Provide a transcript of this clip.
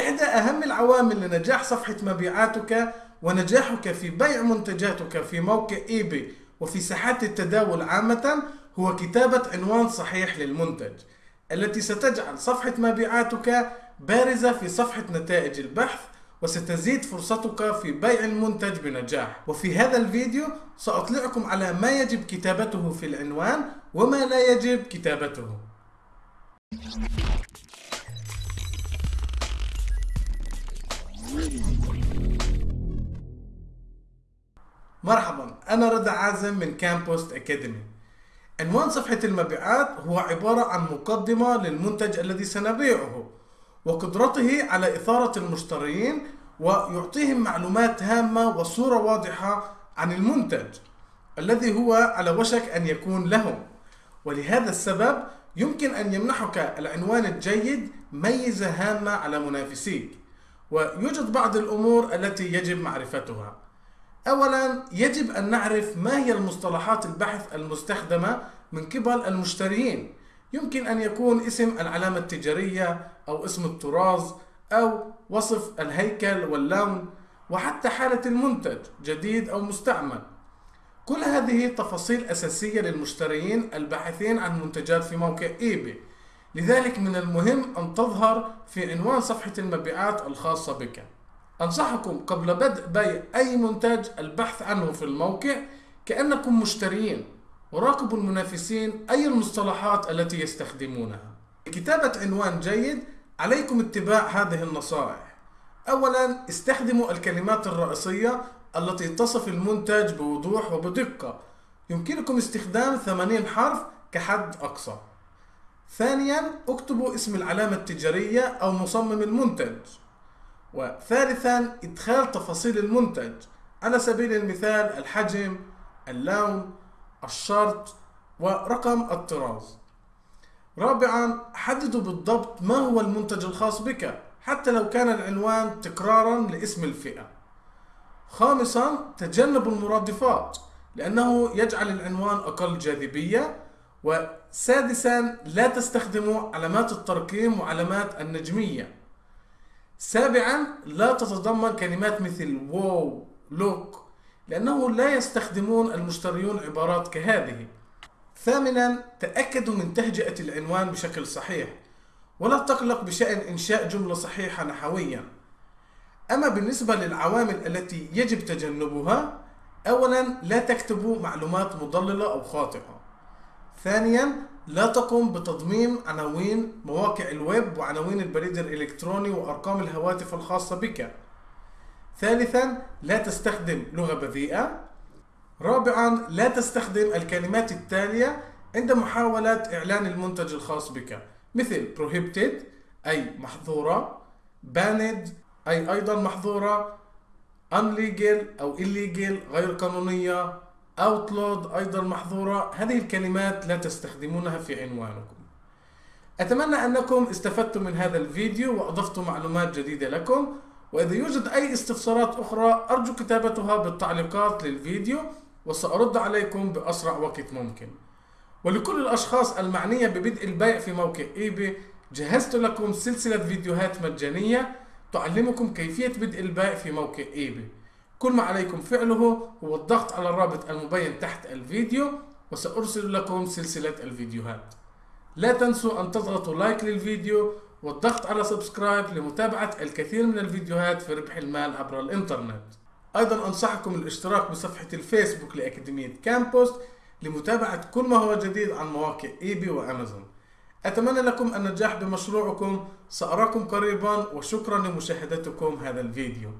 إحدى أهم العوامل لنجاح صفحة مبيعاتك ونجاحك في بيع منتجاتك في موقع إيباي وفي ساحات التداول عامة هو كتابة عنوان صحيح للمنتج التي ستجعل صفحة مبيعاتك بارزة في صفحة نتائج البحث وستزيد فرصتك في بيع المنتج بنجاح. وفي هذا الفيديو سأطلعكم على ما يجب كتابته في العنوان وما لا يجب كتابته. مرحبا أنا رضا عازم من كامبوست أكاديمي عنوان صفحة المبيعات هو عبارة عن مقدمة للمنتج الذي سنبيعه وقدرته على إثارة المشترين ويعطيهم معلومات هامة وصورة واضحة عن المنتج الذي هو على وشك أن يكون لهم. ولهذا السبب يمكن أن يمنحك العنوان الجيد ميزة هامة على منافسيك. ويوجد بعض الأمور التي يجب معرفتها. أولا يجب أن نعرف ما هي المصطلحات البحث المستخدمة من قبل المشترين. يمكن أن يكون اسم العلامة التجارية أو اسم الطراز أو وصف الهيكل واللون وحتى حالة المنتج جديد أو مستعمل. كل هذه تفاصيل أساسية للمشترين الباحثين عن منتجات في موقع إيباي. لذلك من المهم أن تظهر في عنوان صفحة المبيعات الخاصة بك. أنصحكم قبل بدء بيع أي منتج البحث عنه في الموقع كأنكم مشترين وراقبوا المنافسين أي المصطلحات التي يستخدمونها. لكتابة عنوان جيد عليكم اتباع هذه النصائح. أولا استخدموا الكلمات الرئيسية التي تصف المنتج بوضوح وبدقة. يمكنكم استخدام 80 حرف كحد أقصى. ثانيا اكتبوا اسم العلامة التجارية أو مصمم المنتج. وثالثا إدخال تفاصيل المنتج على سبيل المثال الحجم اللون الشرط ورقم الطراز. رابعا حددوا بالضبط ما هو المنتج الخاص بك حتى لو كان العنوان تكرارا لاسم الفئة. خامسا تجنبوا المرادفات لأنه يجعل العنوان أقل جاذبية وسادسا لا تستخدموا علامات الترقيم وعلامات النجمية. سابعا لا تتضمن كلمات مثل واو لوك لأنه لا يستخدمون المشتريون عبارات كهذه. ثامنا تأكدوا من تهجئة العنوان بشكل صحيح ولا تقلق بشأن إنشاء جملة صحيحة نحويا. أما بالنسبة للعوامل التي يجب تجنبها أولا لا تكتبوا معلومات مضللة أو خاطئة. ثانيا لا تقم بتضمين عناوين مواقع الويب وعناوين البريد الإلكتروني وأرقام الهواتف الخاصة بك. ثالثا لا تستخدم لغة بذيئة. رابعا لا تستخدم الكلمات التالية عند محاولة إعلان المنتج الخاص بك مثل prohibited أي محظورة banned أي أيضا محظورة unlegal أو illegal غير قانونية. Outlawed أيضا محظورة. هذه الكلمات لا تستخدمونها في عنوانكم. أتمنى أنكم استفدتم من هذا الفيديو وأضفتم معلومات جديدة لكم. وإذا يوجد أي استفسارات أخرى أرجو كتابتها بالتعليقات للفيديو وسأرد عليكم بأسرع وقت ممكن. ولكل الأشخاص المعنية ببدء البيع في موقع إيباي جهزت لكم سلسلة فيديوهات مجانية تعلمكم كيفية بدء البيع في موقع إيباي كل ما عليكم فعله هو الضغط على الرابط المبين تحت الفيديو وسأرسل لكم سلسلة الفيديوهات. لا تنسوا أن تضغطوا like للفيديو والضغط على subscribe لمتابعة الكثير من الفيديوهات في ربح المال عبر الإنترنت. أيضا أنصحكم الاشتراك بصفحة الفيسبوك لأكاديمية كامبوست لمتابعة كل ما هو جديد عن مواقع إيبي وأمازون. أتمنى لكم النجاح بمشروعكم سأراكم قريبا وشكرا لمشاهدتكم هذا الفيديو.